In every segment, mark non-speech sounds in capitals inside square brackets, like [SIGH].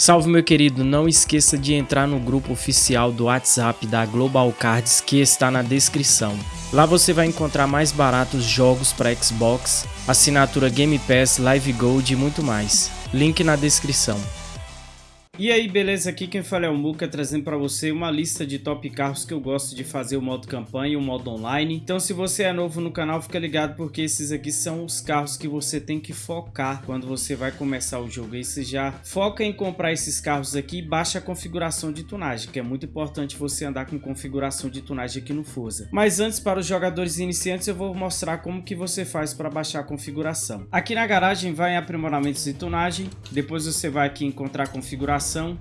Salve meu querido, não esqueça de entrar no grupo oficial do WhatsApp da Global Cards que está na descrição. Lá você vai encontrar mais baratos jogos para Xbox, assinatura Game Pass, Live Gold e muito mais. Link na descrição. E aí, beleza? Aqui quem fala é o Muka, trazendo para você uma lista de top carros que eu gosto de fazer o modo campanha e o modo online. Então se você é novo no canal, fica ligado porque esses aqui são os carros que você tem que focar quando você vai começar o jogo. Aí você já foca em comprar esses carros aqui e baixa a configuração de tunagem, que é muito importante você andar com configuração de tunagem aqui no Forza. Mas antes, para os jogadores iniciantes, eu vou mostrar como que você faz para baixar a configuração. Aqui na garagem vai em aprimoramentos de tunagem, depois você vai aqui encontrar a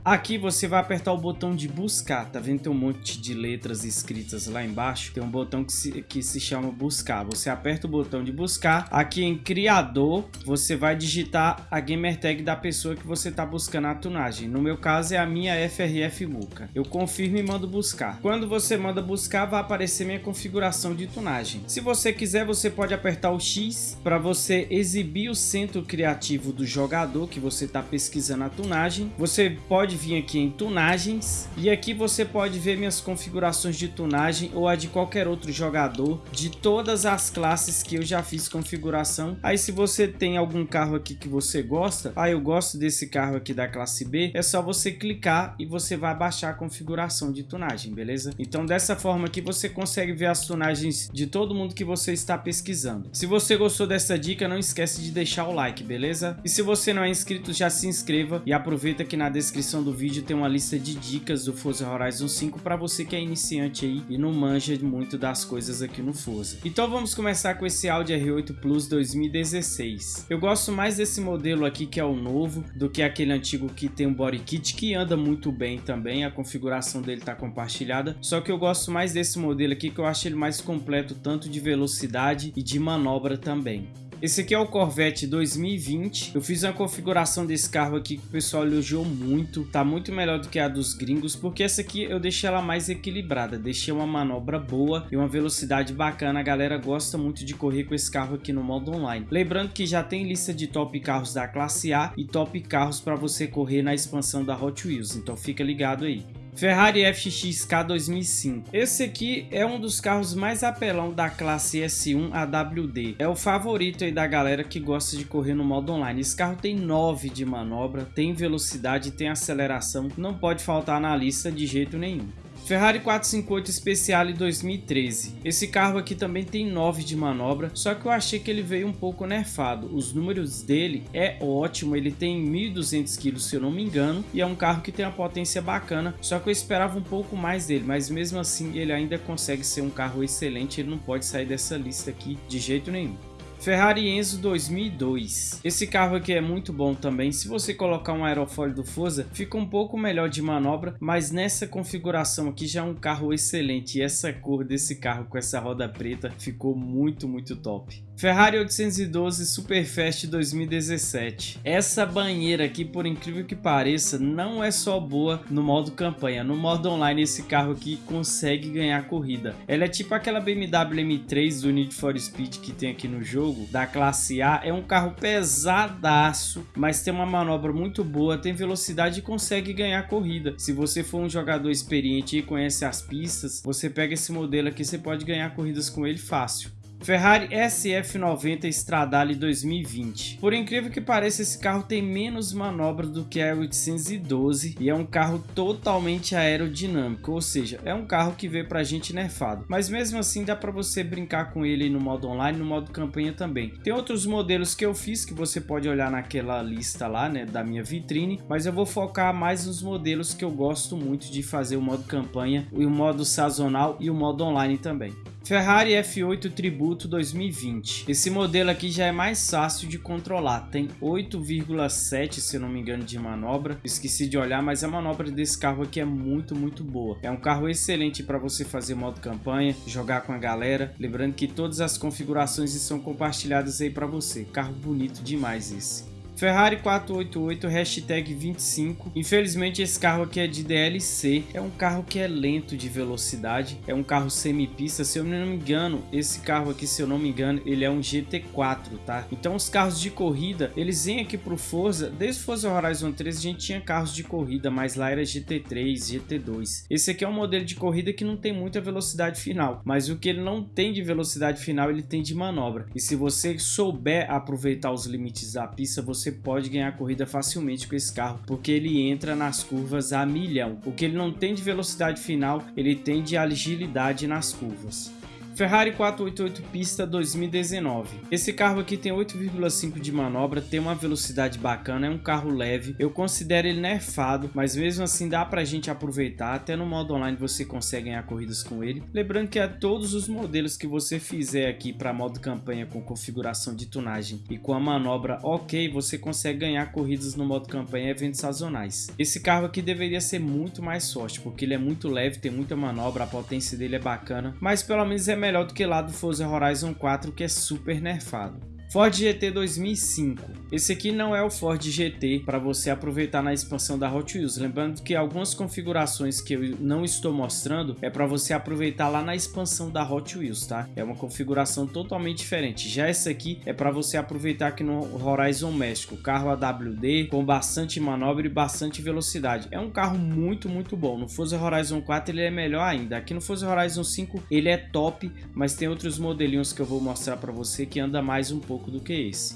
Aqui você vai apertar o botão de buscar, tá vendo? Tem um monte de letras escritas lá embaixo. Tem um botão que se, que se chama buscar. Você aperta o botão de buscar. Aqui em criador, você vai digitar a gamer tag da pessoa que você tá buscando a tunagem. No meu caso é a minha FRF Muca. Eu confirmo e mando buscar. Quando você manda buscar, vai aparecer minha configuração de tunagem. Se você quiser, você pode apertar o X para você exibir o centro criativo do jogador que você está pesquisando a tunagem. Você pode vir aqui em tunagens e aqui você pode ver minhas configurações de tunagem ou a de qualquer outro jogador de todas as classes que eu já fiz configuração. Aí se você tem algum carro aqui que você gosta, ah eu gosto desse carro aqui da classe B, é só você clicar e você vai baixar a configuração de tunagem, beleza? Então dessa forma aqui você consegue ver as tunagens de todo mundo que você está pesquisando. Se você gostou dessa dica, não esquece de deixar o like, beleza? E se você não é inscrito, já se inscreva e aproveita que na descrição descrição do vídeo tem uma lista de dicas do Forza Horizon 5 para você que é iniciante aí e não manja muito das coisas aqui no Forza. Então vamos começar com esse Audi R8 Plus 2016. Eu gosto mais desse modelo aqui que é o novo do que aquele antigo que tem um body kit que anda muito bem também, a configuração dele está compartilhada, só que eu gosto mais desse modelo aqui que eu acho ele mais completo tanto de velocidade e de manobra também. Esse aqui é o Corvette 2020. Eu fiz uma configuração desse carro aqui que o pessoal elogiou muito. Tá muito melhor do que a dos gringos, porque essa aqui eu deixei ela mais equilibrada. Deixei uma manobra boa e uma velocidade bacana. A galera gosta muito de correr com esse carro aqui no modo online. Lembrando que já tem lista de top carros da classe A e top carros para você correr na expansão da Hot Wheels. Então fica ligado aí. Ferrari FXK 2005. Esse aqui é um dos carros mais apelão da classe S1 AWD. É o favorito aí da galera que gosta de correr no modo online. Esse carro tem 9 de manobra, tem velocidade, tem aceleração, não pode faltar na lista de jeito nenhum. Ferrari 458 Speciale 2013. Esse carro aqui também tem 9 de manobra, só que eu achei que ele veio um pouco nerfado. Os números dele é ótimo, ele tem 1.200 kg se eu não me engano, e é um carro que tem uma potência bacana, só que eu esperava um pouco mais dele, mas mesmo assim ele ainda consegue ser um carro excelente, ele não pode sair dessa lista aqui de jeito nenhum. Ferrari Enzo 2002. Esse carro aqui é muito bom também. Se você colocar um aerofólio do Forza, fica um pouco melhor de manobra, mas nessa configuração aqui já é um carro excelente. E essa cor desse carro com essa roda preta ficou muito, muito top. Ferrari 812 Superfast 2017. Essa banheira aqui, por incrível que pareça, não é só boa no modo campanha. No modo online, esse carro aqui consegue ganhar corrida. Ela é tipo aquela BMW M3 do Need for Speed que tem aqui no jogo, da classe A. É um carro pesadaço, mas tem uma manobra muito boa, tem velocidade e consegue ganhar corrida. Se você for um jogador experiente e conhece as pistas, você pega esse modelo aqui, você pode ganhar corridas com ele fácil. Ferrari SF90 Stradale 2020. Por incrível que pareça, esse carro tem menos manobra do que a 812 e é um carro totalmente aerodinâmico, ou seja, é um carro que veio pra gente nerfado. Mas mesmo assim dá para você brincar com ele no modo online, no modo campanha também. Tem outros modelos que eu fiz que você pode olhar naquela lista lá, né, da minha vitrine, mas eu vou focar mais nos modelos que eu gosto muito de fazer o modo campanha, o modo sazonal e o modo online também. Ferrari F8 Tributo 2020. Esse modelo aqui já é mais fácil de controlar. Tem 8,7 se não me engano de manobra. Esqueci de olhar, mas a manobra desse carro aqui é muito, muito boa. É um carro excelente para você fazer modo campanha, jogar com a galera. Lembrando que todas as configurações estão compartilhadas aí para você. Carro bonito demais esse. Ferrari 488 hashtag 25. Infelizmente esse carro aqui é de DLC. É um carro que é lento de velocidade. É um carro semi-pista. Se eu não me engano, esse carro aqui, se eu não me engano, ele é um GT4, tá? Então os carros de corrida, eles vêm aqui pro Forza. Desde Forza Horizon 3 a gente tinha carros de corrida, mas lá era GT3, GT2. Esse aqui é um modelo de corrida que não tem muita velocidade final. Mas o que ele não tem de velocidade final, ele tem de manobra. E se você souber aproveitar os limites da pista, você você pode ganhar corrida facilmente com esse carro, porque ele entra nas curvas a milhão. O que ele não tem de velocidade final, ele tem de agilidade nas curvas. Ferrari 488 pista 2019. Esse carro aqui tem 8,5 de manobra, tem uma velocidade bacana, é um carro leve. Eu considero ele nerfado, mas mesmo assim dá pra gente aproveitar. Até no modo online você consegue ganhar corridas com ele. Lembrando que a todos os modelos que você fizer aqui para modo campanha com configuração de tunagem e com a manobra ok, você consegue ganhar corridas no modo campanha e eventos sazonais. Esse carro aqui deveria ser muito mais forte, porque ele é muito leve, tem muita manobra, a potência dele é bacana, mas pelo menos é melhor melhor do que lá do Forza Horizon 4 que é super nerfado. Ford GT 2005. Esse aqui não é o Ford GT para você aproveitar na expansão da Hot Wheels. Lembrando que algumas configurações que eu não estou mostrando é para você aproveitar lá na expansão da Hot Wheels, tá? É uma configuração totalmente diferente. Já essa aqui é para você aproveitar aqui no Horizon México. Carro AWD com bastante manobra e bastante velocidade. É um carro muito, muito bom. No Forza Horizon 4 ele é melhor ainda. Aqui no Forza Horizon 5 ele é top, mas tem outros modelinhos que eu vou mostrar para você que anda mais um pouco pouco do que esse.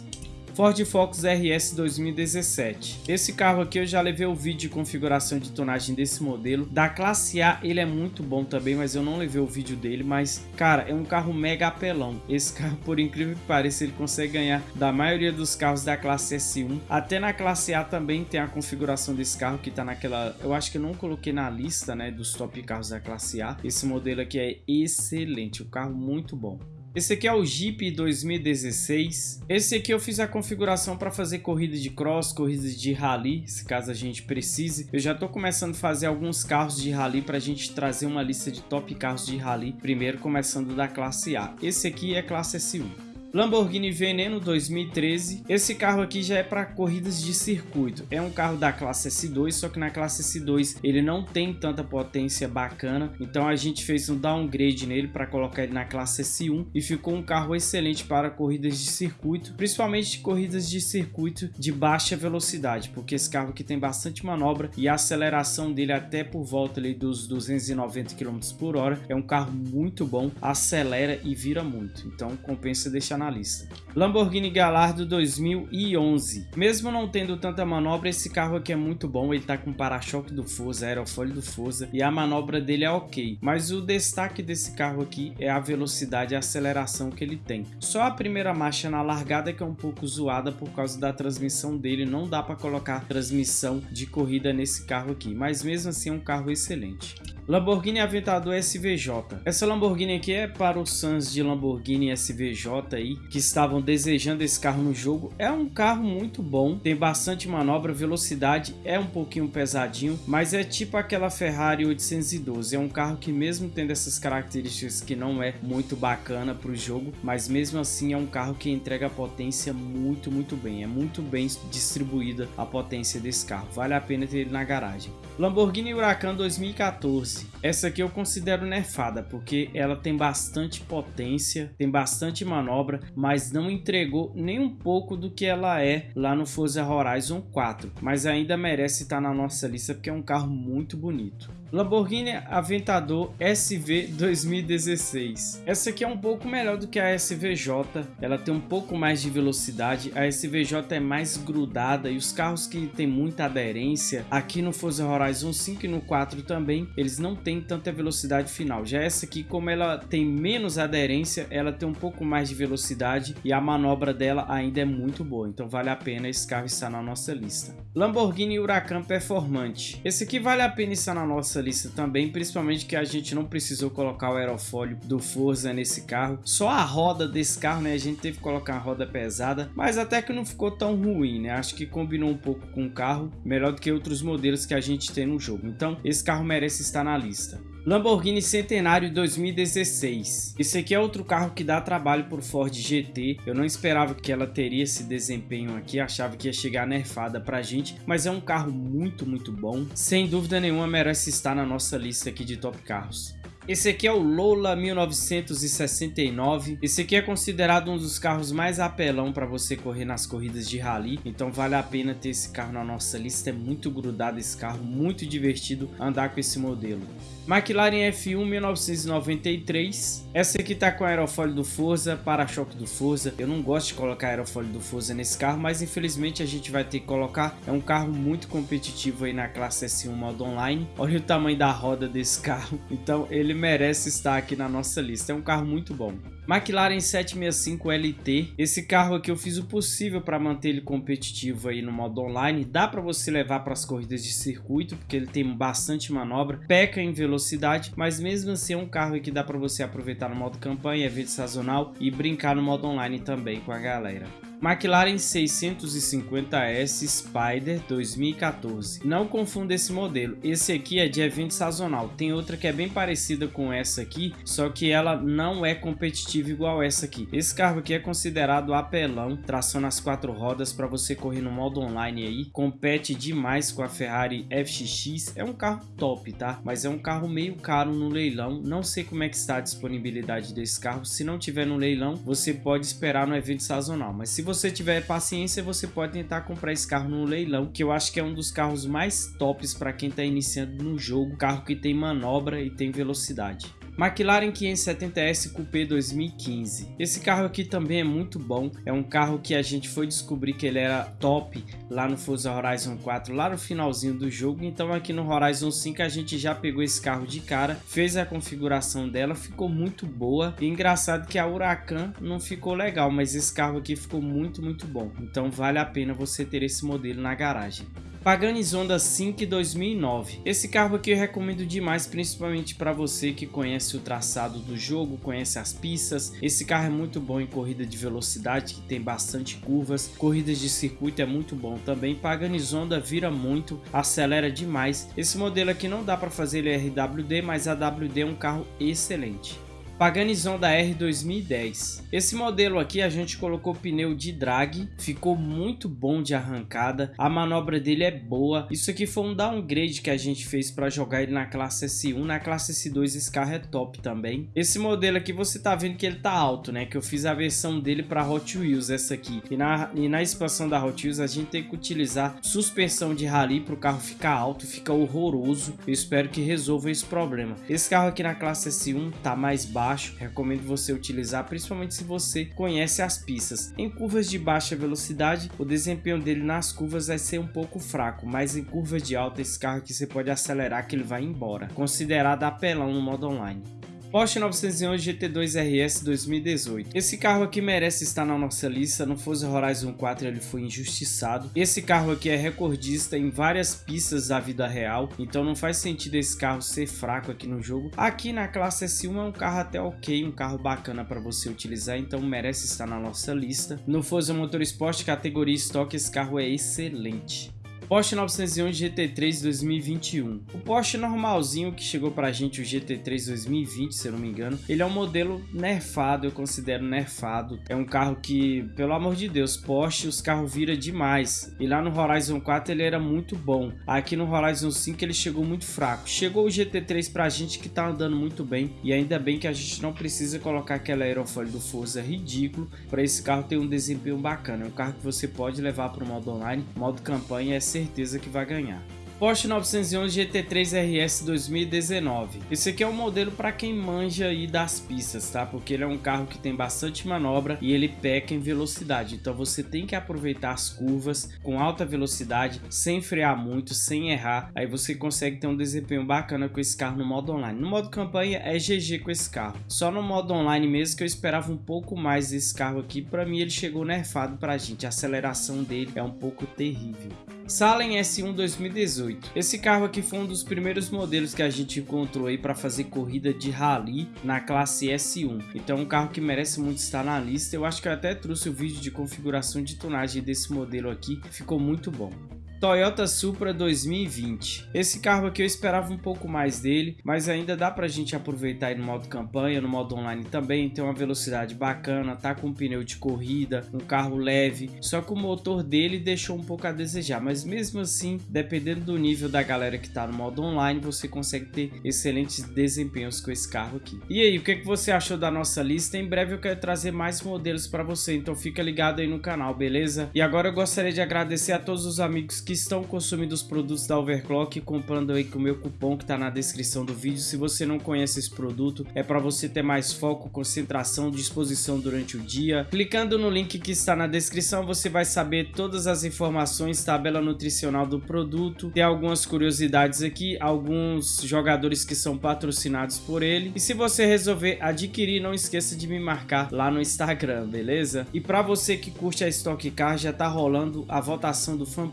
Ford Focus RS 2017. Esse carro aqui eu já levei o vídeo de configuração de tonagem desse modelo. Da classe A ele é muito bom também, mas eu não levei o vídeo dele. Mas, cara, é um carro mega apelão. Esse [LAUGHS] carro, por incrível que pareça, ele consegue ganhar da maioria dos carros da classe S1. Até na classe A também tem a configuração desse carro que tá naquela... Eu acho que eu não coloquei na lista, né, dos top carros da classe A. Esse modelo aqui é excelente, um carro muito bom. Esse aqui é o Jeep 2016. Esse aqui eu fiz a configuração para fazer corrida de cross, corridas de rally, se caso a gente precise. Eu já estou começando a fazer alguns carros de rally para a gente trazer uma lista de top carros de rally. Primeiro começando da classe A. Esse aqui é classe S1. Lamborghini Veneno 2013. Esse carro aqui já é para corridas de circuito. É um carro da classe S2, só que na classe S2 ele não tem tanta potência bacana. Então a gente fez um downgrade nele para colocar ele na classe S1 e ficou um carro excelente para corridas de circuito, principalmente corridas de circuito de baixa velocidade, porque esse carro aqui tem bastante manobra e a aceleração dele até por volta ali dos 290 km por hora. É um carro muito bom, acelera e vira muito. Então compensa deixar na lista. Lamborghini Gallardo 2011. Mesmo não tendo tanta manobra, esse carro aqui é muito bom. Ele tá com para-choque do Forza, aerofólio do Forza e a manobra dele é ok. Mas o destaque desse carro aqui é a velocidade e a aceleração que ele tem. Só a primeira marcha na largada que é um pouco zoada por causa da transmissão dele. Não dá para colocar transmissão de corrida nesse carro aqui, mas mesmo assim é um carro excelente. Lamborghini Aventador SVJ. Essa Lamborghini aqui é para os fãs de Lamborghini SVJ aí, que estavam desejando esse carro no jogo. É um carro muito bom, tem bastante manobra, velocidade, é um pouquinho pesadinho, mas é tipo aquela Ferrari 812. É um carro que mesmo tendo essas características que não é muito bacana para o jogo, mas mesmo assim é um carro que entrega potência muito, muito bem. É muito bem distribuída a potência desse carro. Vale a pena ter ele na garagem. Lamborghini Huracan 2014. Essa aqui eu considero nerfada, porque ela tem bastante potência, tem bastante manobra, mas não entregou nem um pouco do que ela é lá no Forza Horizon 4. Mas ainda merece estar na nossa lista, porque é um carro muito bonito. Lamborghini Aventador SV 2016. Essa aqui é um pouco melhor do que a SVJ, ela tem um pouco mais de velocidade, a SVJ é mais grudada e os carros que tem muita aderência, aqui no Forza Horizon 5 e no 4 também, eles não têm tanta velocidade final. Já essa aqui, como ela tem menos aderência, ela tem um pouco mais de velocidade e a manobra dela ainda é muito boa, então vale a pena esse carro estar na nossa lista. Lamborghini Huracan Performante. Esse aqui vale a pena estar na nossa lista também, principalmente que a gente não precisou colocar o aerofólio do Forza nesse carro. Só a roda desse carro, né? A gente teve que colocar a roda pesada, mas até que não ficou tão ruim, né? Acho que combinou um pouco com o carro, melhor do que outros modelos que a gente tem no jogo. Então, esse carro merece estar na lista. Lamborghini Centenário 2016. Esse aqui é outro carro que dá trabalho por Ford GT. Eu não esperava que ela teria esse desempenho aqui, achava que ia chegar nerfada pra gente, mas é um carro muito, muito bom. Sem dúvida nenhuma merece estar na nossa lista aqui de top carros. Esse aqui é o Lola 1969. Esse aqui é considerado um dos carros mais apelão para você correr nas corridas de rally. Então vale a pena ter esse carro na nossa lista. É muito grudado esse carro, muito divertido andar com esse modelo. McLaren F1 1993. Essa aqui tá com aerofólio do Forza, para-choque do Forza. Eu não gosto de colocar aerofólio do Forza nesse carro, mas infelizmente a gente vai ter que colocar. É um carro muito competitivo aí na classe S1 modo online. Olha o tamanho da roda desse carro. Então ele merece estar aqui na nossa lista. É um carro muito bom. McLaren 765 LT. Esse carro aqui eu fiz o possível para manter ele competitivo aí no modo online. Dá para você levar para as corridas de circuito, porque ele tem bastante manobra. Peca em velocidade, mas mesmo assim é um carro que dá para você aproveitar no modo campanha, evento sazonal e brincar no modo online também com a galera. McLaren 650S Spider 2014. Não confunda esse modelo, esse aqui é de evento sazonal. Tem outra que é bem parecida com essa aqui, só que ela não é competitiva igual essa aqui. Esse carro aqui é considerado apelão, tração nas quatro rodas para você correr no modo online aí. Compete demais com a Ferrari FXX, é um carro top, tá? Mas é um carro meio caro no leilão, não sei como é que está a disponibilidade desse carro. Se não tiver no leilão, você pode esperar no evento sazonal, mas se você tiver paciência, você pode tentar comprar esse carro no leilão, que eu acho que é um dos carros mais tops para quem está iniciando no jogo, carro que tem manobra e tem velocidade. McLaren 570S Coupé 2015. Esse carro aqui também é muito bom, é um carro que a gente foi descobrir que ele era top lá no Forza Horizon 4, lá no finalzinho do jogo, então aqui no Horizon 5 a gente já pegou esse carro de cara, fez a configuração dela, ficou muito boa, e engraçado que a Huracan não ficou legal, mas esse carro aqui ficou muito, muito bom, então vale a pena você ter esse modelo na garagem. Pagani Zonda 5 2009. Esse carro aqui eu recomendo demais, principalmente para você que conhece o traçado do jogo, conhece as pistas. Esse carro é muito bom em corrida de velocidade, que tem bastante curvas. Corridas de circuito é muito bom também. Pagani Zonda vira muito, acelera demais. Esse modelo aqui não dá para fazer ele RWD, mas a WD é um carro excelente. Paganizão da R 2010. Esse modelo aqui a gente colocou pneu de drag, ficou muito bom de arrancada, a manobra dele é boa. Isso aqui foi um downgrade que a gente fez para jogar ele na classe S1, na classe S2 esse carro é top também. Esse modelo aqui você tá vendo que ele tá alto, né? Que eu fiz a versão dele para Hot Wheels, essa aqui. E na, e na expansão da Hot Wheels a gente tem que utilizar suspensão de rally para o carro ficar alto, fica horroroso. Eu espero que resolva esse problema. Esse carro aqui na classe S1 tá mais baixo baixo, recomendo você utilizar principalmente se você conhece as pistas. Em curvas de baixa velocidade, o desempenho dele nas curvas vai ser um pouco fraco, mas em curvas de alta esse carro aqui você pode acelerar que ele vai embora, considerado apelão no modo online. Porsche 911 GT2 RS 2018. Esse carro aqui merece estar na nossa lista, no Forza Horizon 4 ele foi injustiçado. Esse carro aqui é recordista em várias pistas da vida real, então não faz sentido esse carro ser fraco aqui no jogo. Aqui na classe S1 é um carro até ok, um carro bacana para você utilizar, então merece estar na nossa lista. No Forza Motorsport categoria estoque esse carro é excelente. Porsche 911 GT3 2021. O Porsche normalzinho que chegou pra gente, o GT3 2020, se eu não me engano, ele é um modelo nerfado, eu considero nerfado. É um carro que, pelo amor de Deus, Porsche, os carros viram demais. E lá no Horizon 4 ele era muito bom. Aqui no Horizon 5 ele chegou muito fraco. Chegou o GT3 pra gente que tá andando muito bem. E ainda bem que a gente não precisa colocar aquela aerofólio do Forza ridículo para esse carro ter um desempenho bacana. É um carro que você pode levar para modo online, modo campanha é ser certeza que vai ganhar. Porsche 911 GT3 RS 2019. Esse aqui é um modelo para quem manja aí das pistas, tá? Porque ele é um carro que tem bastante manobra e ele peca em velocidade. Então você tem que aproveitar as curvas com alta velocidade, sem frear muito, sem errar. Aí você consegue ter um desempenho bacana com esse carro no modo online. No modo campanha é GG com esse carro. Só no modo online mesmo que eu esperava um pouco mais desse carro aqui. Para mim ele chegou nerfado pra gente. A aceleração dele é um pouco terrível. Salem S1 2018. Esse carro aqui foi um dos primeiros modelos que a gente encontrou aí para fazer corrida de rally na classe S1. Então um carro que merece muito estar na lista. Eu acho que eu até trouxe o vídeo de configuração de tonagem desse modelo aqui, ficou muito bom. Toyota Supra 2020. Esse carro aqui eu esperava um pouco mais dele, mas ainda dá pra gente aproveitar no modo campanha, no modo online também, tem uma velocidade bacana, tá com um pneu de corrida, um carro leve, só que o motor dele deixou um pouco a desejar, mas mesmo assim, dependendo do nível da galera que tá no modo online, você consegue ter excelentes desempenhos com esse carro aqui. E aí, o que, que você achou da nossa lista? Em breve eu quero trazer mais modelos para você, então fica ligado aí no canal, beleza? E agora eu gostaria de agradecer a todos os amigos que estão consumindo os produtos da Overclock, comprando aí com o meu cupom que tá na descrição do vídeo. Se você não conhece esse produto, é para você ter mais foco, concentração, disposição durante o dia. Clicando no link que está na descrição, você vai saber todas as informações, tabela nutricional do produto, tem algumas curiosidades aqui, alguns jogadores que são patrocinados por ele. E se você resolver adquirir, não esqueça de me marcar lá no Instagram, beleza? E para você que curte a Stock Car, já tá rolando a votação do Fan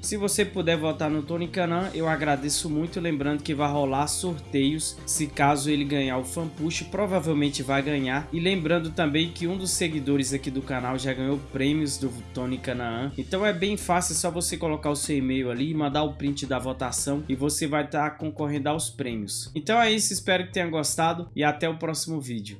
Se você puder votar no Tony Canan, eu agradeço muito, lembrando que vai rolar sorteios, se caso ele ganhar o Fan Push, provavelmente vai ganhar. E lembrando também que um dos seguidores aqui do canal já ganhou prêmios do Tony Canaan. Então é bem fácil, é só você colocar o seu e-mail ali, mandar o print da votação e você vai estar tá concorrendo aos prêmios. Então é isso, espero que tenha gostado e até o próximo vídeo.